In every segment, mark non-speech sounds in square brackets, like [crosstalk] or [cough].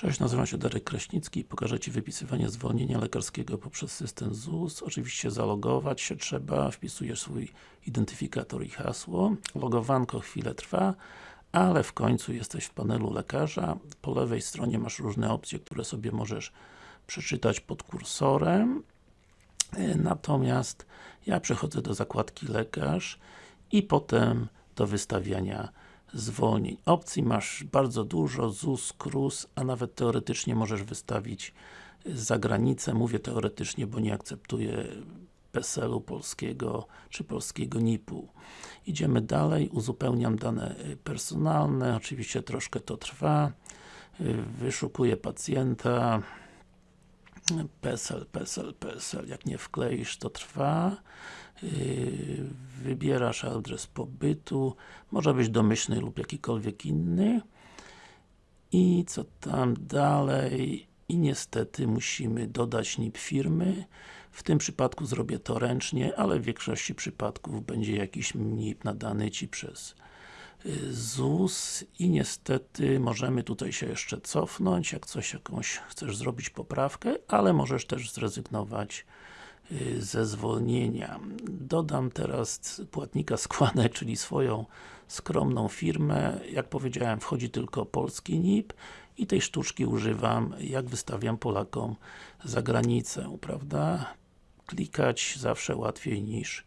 Cześć, nazywam się Darek Kraśnicki i pokażę Ci wypisywanie zwolnienia lekarskiego poprzez system ZUS. Oczywiście zalogować się trzeba, wpisujesz swój identyfikator i hasło. Logowanko chwilę trwa, ale w końcu jesteś w panelu lekarza. Po lewej stronie masz różne opcje, które sobie możesz przeczytać pod kursorem. Natomiast ja przechodzę do zakładki lekarz i potem do wystawiania zwolnień. Opcji masz bardzo dużo, ZUS, KRUS, a nawet teoretycznie możesz wystawić za granicę. Mówię teoretycznie, bo nie akceptuję PESEL-u polskiego, czy polskiego NIP-u. Idziemy dalej, uzupełniam dane personalne, oczywiście troszkę to trwa. Wyszukuję pacjenta, PESEL, PESEL, PESEL, jak nie wkleisz to trwa. Wybierasz adres pobytu, może być domyślny lub jakikolwiek inny. I co tam dalej? I niestety musimy dodać NIP firmy. W tym przypadku zrobię to ręcznie, ale w większości przypadków będzie jakiś NIP nadany Ci przez ZUS i niestety możemy tutaj się jeszcze cofnąć, jak coś jakąś chcesz zrobić poprawkę, ale możesz też zrezygnować ze zwolnienia. Dodam teraz płatnika składek, [laughs] czyli swoją skromną firmę. Jak powiedziałem, wchodzi tylko polski NIP i tej sztuczki używam, jak wystawiam Polakom za granicę, prawda? Klikać zawsze łatwiej niż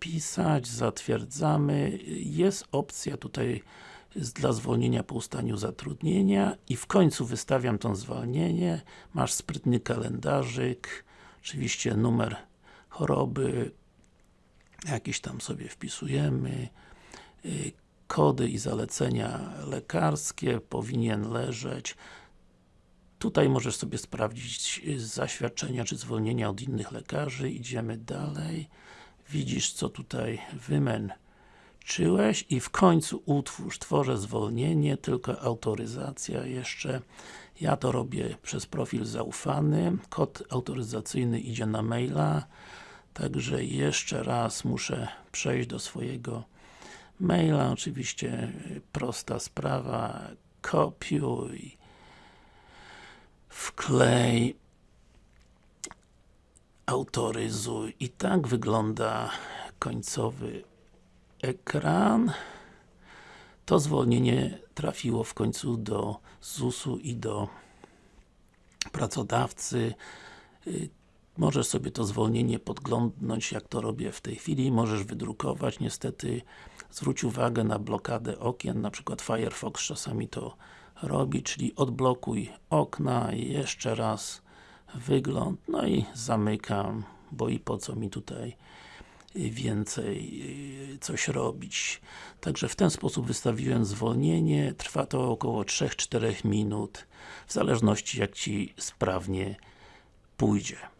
pisać, zatwierdzamy. Jest opcja tutaj dla zwolnienia po ustaniu zatrudnienia i w końcu wystawiam to zwolnienie. Masz sprytny kalendarzyk, oczywiście numer choroby, jakieś tam sobie wpisujemy, y, kody i zalecenia lekarskie powinien leżeć. Tutaj możesz sobie sprawdzić zaświadczenia czy zwolnienia od innych lekarzy, idziemy dalej. Widzisz co tutaj wymęczyłeś? I w końcu utwórz, tworzę zwolnienie, tylko autoryzacja jeszcze. Ja to robię przez profil zaufany, kod autoryzacyjny idzie na maila także jeszcze raz muszę przejść do swojego maila, oczywiście prosta sprawa, kopiuj wklej autoryzuj. I tak wygląda końcowy ekran. To zwolnienie trafiło w końcu do ZUS-u i do pracodawcy. Y, możesz sobie to zwolnienie podglądnąć, jak to robię w tej chwili, możesz wydrukować, niestety zwróć uwagę na blokadę okien, na przykład Firefox czasami to robi, czyli odblokuj okna, jeszcze raz wygląd, no i zamykam, bo i po co mi tutaj więcej y, coś robić. Także w ten sposób wystawiłem zwolnienie, trwa to około 3-4 minut, w zależności jak Ci sprawnie pójdzie.